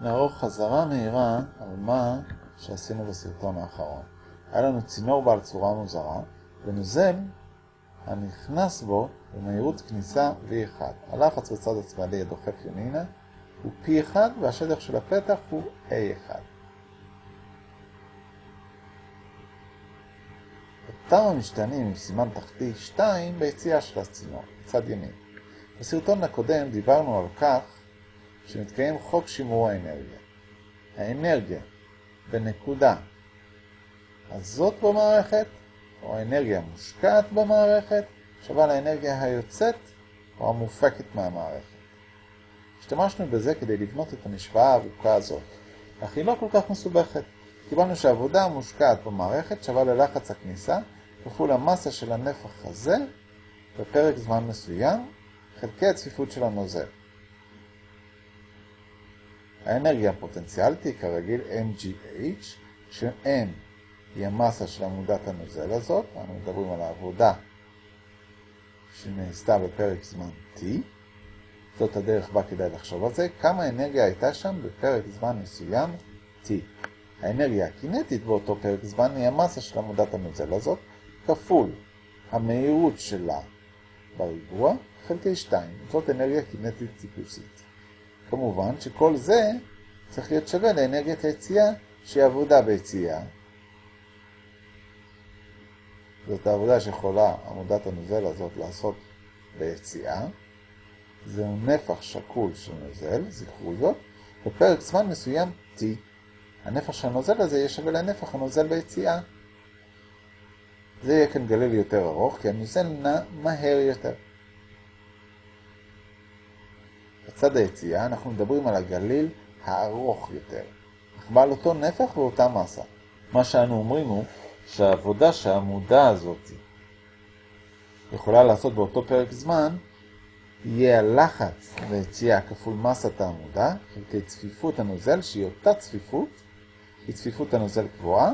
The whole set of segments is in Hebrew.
נערוך חזרה מהירה על מה שעשינו בסרטון האחרון. היה לנו צינור בעל צורה מוזרה, ונוזל הנכנס בו במהירות כניסה V1. הלחץ בצד השמאלי הדוחף ימינה הוא P1 והשטח של הפתח הוא A1. אותם המשתנים עם סימן תחתי 2 ביציאה של הצינור, בצד ימין. בסרטון הקודם דיברנו על כך שמתקיים חוק שימור האנרגיה. האנרגיה בנקודה הזאת במערכת, או האנרגיה המושקעת במערכת, שווה לאנרגיה היוצאת או המופקת מהמערכת. השתמשנו בזה כדי לבנות את המשוואה הארוכה הזאת, אך היא לא כל כך מסובכת. קיבלנו שהעבודה המושקעת במערכת שווה ללחץ הכניסה כפול המסה של הנפח הזה בפרק זמן מסוים, חלקי הצפיפות של הנוזל. האנרגיה הפוטנציאלית היא כרגיל MGH, ש-M היא המסה של עמודת הנוזל הזאת, אנחנו מדברים על העבודה שנעשתה בפרק זמן T, זאת הדרך בה כדאי לחשוב על זה, כמה אנרגיה הייתה שם בפרק זמן מסוים T. האנרגיה הקינטית באותו פרק זמן היא המסה של עמודת הנוזל הזאת, כפול המהירות שלה בריבוע, חלקי 2, זאת אנרגיה קינטית טיפוסית. כמובן שכל זה צריך להיות שווה לאנרגיית היציאה שהיא עבודה ביציאה. זאת העבודה שיכולה עמודת הנוזל הזאת לעשות ביציאה. זהו נפח שקול של נוזל, זכרו זאת, בפרק זמן מסוים T. הנפח של הנוזל הזה יהיה שווה לנפח הנוזל ביציאה. זה יהיה כאן גליל יותר ארוך, כי הנוזל נע מהר יותר. בצד היציאה אנחנו מדברים על הגליל הארוך יותר, אך בעל אותו נפח ואותה מסה. מה שאנו אומרים הוא שהעבודה שהעמודה הזאת יכולה לעשות באותו פרק זמן, יהיה הלחץ ביציאה כפול מסת העמודה, חלקי צפיפות הנוזל, שהיא אותה צפיפות, היא צפיפות הנוזל קבועה,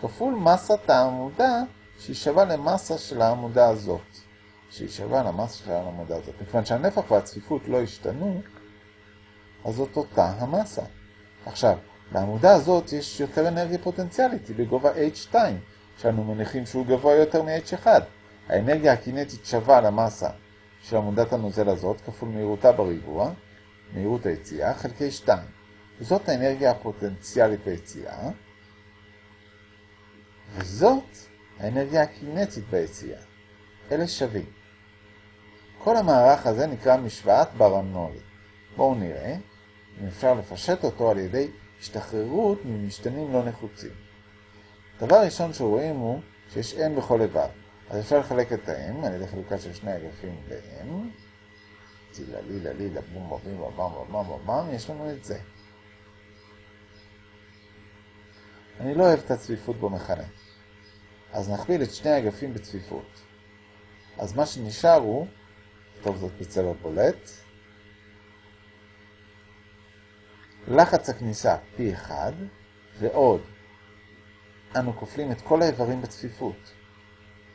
כפול מסת העמודה, שהיא שווה למסה של העמודה הזאת. שהיא שווה למסה של העמודה הזאת. מכיוון שהנפח והצפיפות לא השתנו, אז זאת אותה המסה. עכשיו, לעמודה הזאת יש יותר אנרגיה פוטנציאלית, היא בגובה H2, שאנו מניחים שהוא גבוה יותר מ-H1. האנרגיה הקינטית שווה למסה של עמודת הנוזל הזאת, כפול מהירותה בריבוע, מהירות היציאה, חלקי 2. וזאת האנרגיה הפוטנציאלית ביציאה, וזאת האנרגיה הקינטית ביציאה. אלה שווים. כל המערך הזה נקרא משוואת ברנולי. בואו נראה אם אפשר לפשט אותו על ידי השתחררות ממשתנים לא נחוצים. דבר ראשון שרואים הוא שיש n בכל איבר. אז אפשר לחלק את ה-m על ידי חלוקה של שני אגפים ב-m. צילה לילה לילה בום בום בום בום בום בום יש לנו את זה. אני לא אוהב את הצפיפות במכנה. אז נכפיל את שני האגפים בצפיפות. אז מה שנשאר הוא, טוב זאת בצבע בולט, לחץ הכניסה P1 ועוד אנו כופלים את כל האיברים בצפיפות.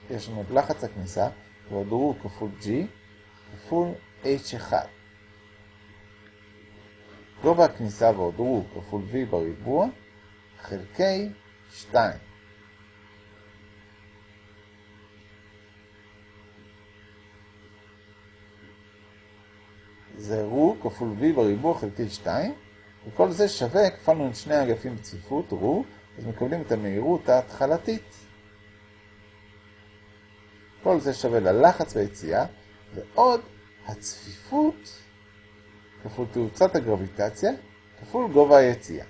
יש לנו את לחץ הכניסה ועוד רו כפול G כפול H1. גובה הכניסה ועוד רו כפול V בריבוע חלקי 2. זה רו כפול v בריבוע חלקי 2, וכל זה שווה, כפלנו את שני האגפים בצפיפות, רו, אז מקבלים את המהירות ההתחלתית. כל זה שווה ללחץ ביציאה, ועוד הצפיפות כפול תאוצת הגרביטציה, כפול גובה היציאה.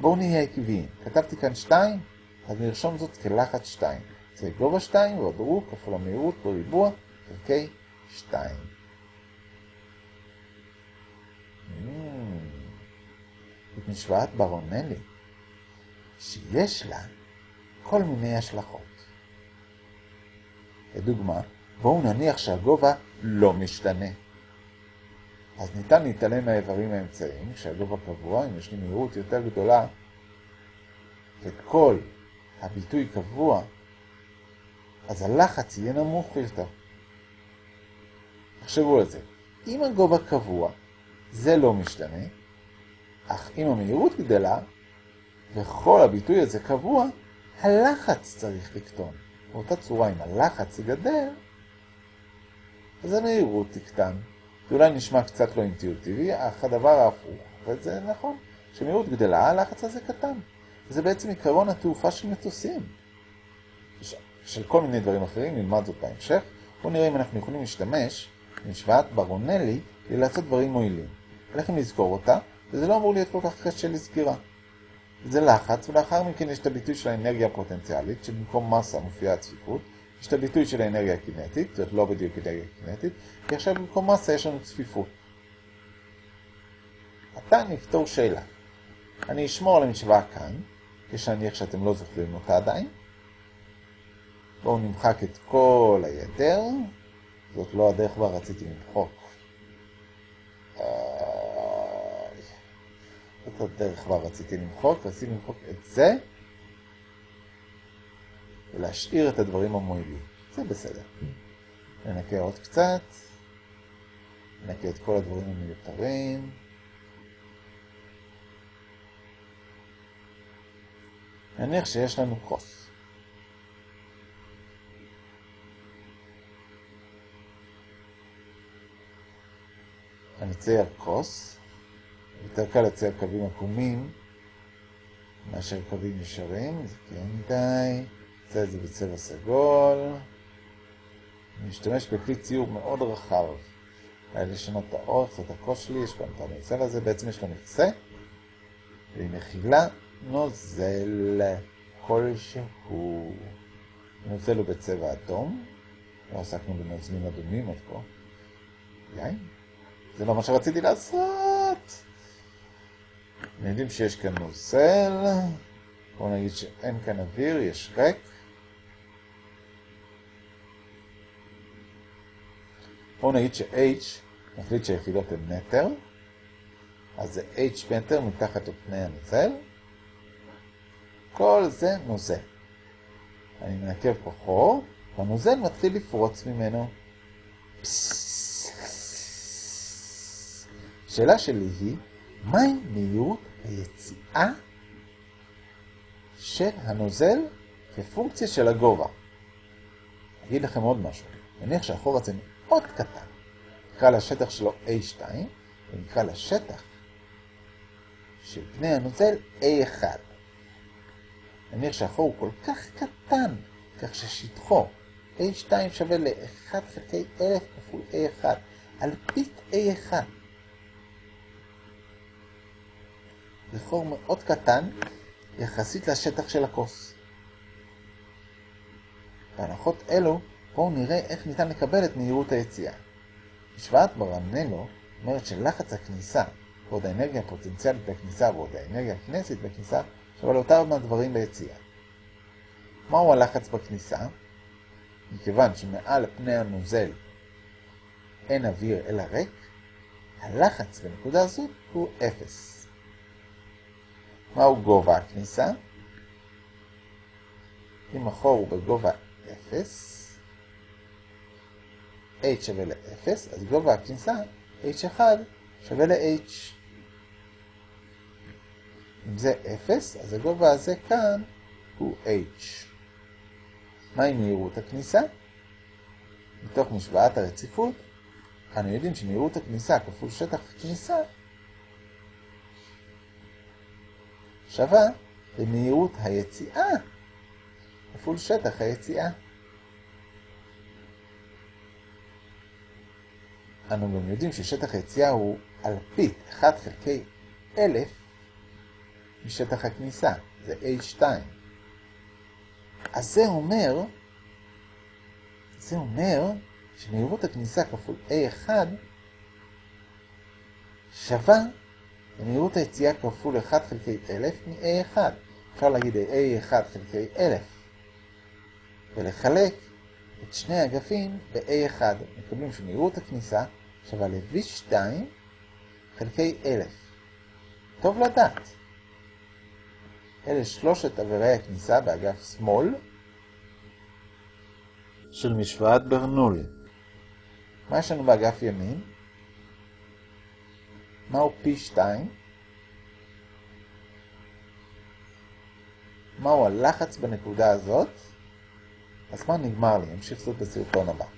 בואו נהיה עקביים. כתבתי כאן 2, אז נרשום זאת כלחץ 2. זה גובה 2 ועוד רו כפול המהירות בריבוע חלקי 2. את משוואת ברונלי, שיש לה כל מיני השלכות. לדוגמה, בואו נניח שהגובה לא משתנה. אז ניתן להתעלם מהאיברים האמצעיים, כשהגובה קבוע, אם יש לי מהירות יותר גדולה, וכל הביטוי קבוע, אז הלחץ יהיה נמוך יותר. תחשבו על זה. אם הגובה קבוע, זה לא משתנה, אך אם המהירות גדלה, וכל הביטוי הזה קבוע, הלחץ צריך לקטון. באותה צורה, אם הלחץ יגדל, אז המהירות תקטן. זה אולי נשמע קצת לא אינטואיטיבי, אך הדבר ההפוך, וזה נכון, כשמהירות גדלה, הלחץ הזה קטן. זה בעצם עיקרון התעופה של מטוסים. של כל מיני דברים אחרים, נלמד זאת בהמשך. בואו נראה אם אנחנו יכולים להשתמש במשוואת ברונלי כדי לעשות דברים מועילים. עליכם לזכור אותה, וזה לא אמור להיות כל כך קשה לסגירה. זה לחץ, ולאחר מכן יש את הביטוי של האנרגיה הפוטנציאלית, שבמקום מסה מופיעה הצפיפות. יש את הביטוי של האנרגיה הקינטית, זאת לא בדיוק אנרגיה קינטית, כי עכשיו במקום מסה יש לנו צפיפות. עתה נפתור שאלה. אני אשמור על המשוואה כאן, כשנניח שאתם לא זוכרים אותה עדיין. בואו נמחק את כל היתר. זאת לא הדרך בה רציתי למחוק. זאת הדרך בה רציתי למחוק, רציתי למחוק את זה, ולהשאיר את הדברים המועילים. זה בסדר. ננקה עוד קצת, ננקה את כל הדברים המיותרים. נניח שיש לנו כוס. אני אצייר כוס, יותר קל לצייר קווים עקומים מאשר קווים ישרים, זה כן מדי, נעשה את זה בצבע סגול. אני משתמש בכלי ציור מאוד רחב. היה לשנות את האורך, זאת הכוס שלי, יש גם את הנוצל הזה, בעצם יש לו מכסה, והיא מכילה נוזל כלשהו. הנוזל הוא בצבע אדום, לא עסקנו בנוזלים אדומים עד כה. יין? זה לא מה שרציתי לעשות. יודעים שיש כאן נוזל, בואו נגיד שאין כאן אוויר, יש ריק. בואו נגיד ש-H, נחליט שהיחידות הן מטר, אז זה H מטר מתחת לפני הנוזל. כל זה נוזל. אני מנקב פה חור, והנוזל מתחיל לפרוץ ממנו. השאלה שלי היא, מהי מהירות היציאה של הנוזל כפונקציה של הגובה? אגיד לכם עוד משהו. נניח שהחור הזה מאוד קטן. נקרא לשטח שלו A2, ונקרא לשטח של פני הנוזל A1. נניח שהחור הוא כל כך קטן, כך ששטחו A2 שווה ל-1 חלקי 1000 כפול A1, על פית A1. זה חור מאוד קטן יחסית לשטח של הכוס. בהנחות אלו, בואו נראה איך ניתן לקבל את מהירות היציאה. משוואת ברנלו אומרת שלחץ הכניסה ועוד האנרגיה הפוטנציאלית בכניסה ועוד האנרגיה הקינטית בכניסה שווה לאותם הדברים ביציאה. מהו הלחץ בכניסה? מכיוון שמעל פני הנוזל אין אוויר אלא ריק, הלחץ בנקודה הזאת הוא 0. מהו גובה הכניסה? אם החור הוא בגובה 0, h שווה ל-0, אז גובה הכניסה, h1, שווה ל-h. אם זה 0, אז הגובה הזה כאן הוא h. מהי מהירות הכניסה? מתוך משוואת הרציפות, אנו יודעים שמהירות הכניסה כפול שטח הכניסה שווה למהירות היציאה כפול שטח היציאה. אנו גם יודעים ששטח היציאה הוא אלפית 1 חלקי 1000 משטח הכניסה, זה H2. אז זה אומר, זה אומר שמהירות הכניסה כפול A1 שווה למהירות היציאה כפול 1 חלקי 1000 מ-A1. אפשר להגיד A1 חלקי 1000 ולחלק את שני האגפים ב-A1. מקבלים שמהירות הכניסה שווה ל-V2 חלקי 1000. טוב לדעת. אלה שלושת עבירי הכניסה באגף שמאל של משוואת ברנול. מה יש לנו באגף ימין? מהו פי 2? מהו הלחץ בנקודה הזאת? הזמן נגמר לי, אמשיך זאת בסרטון הבא.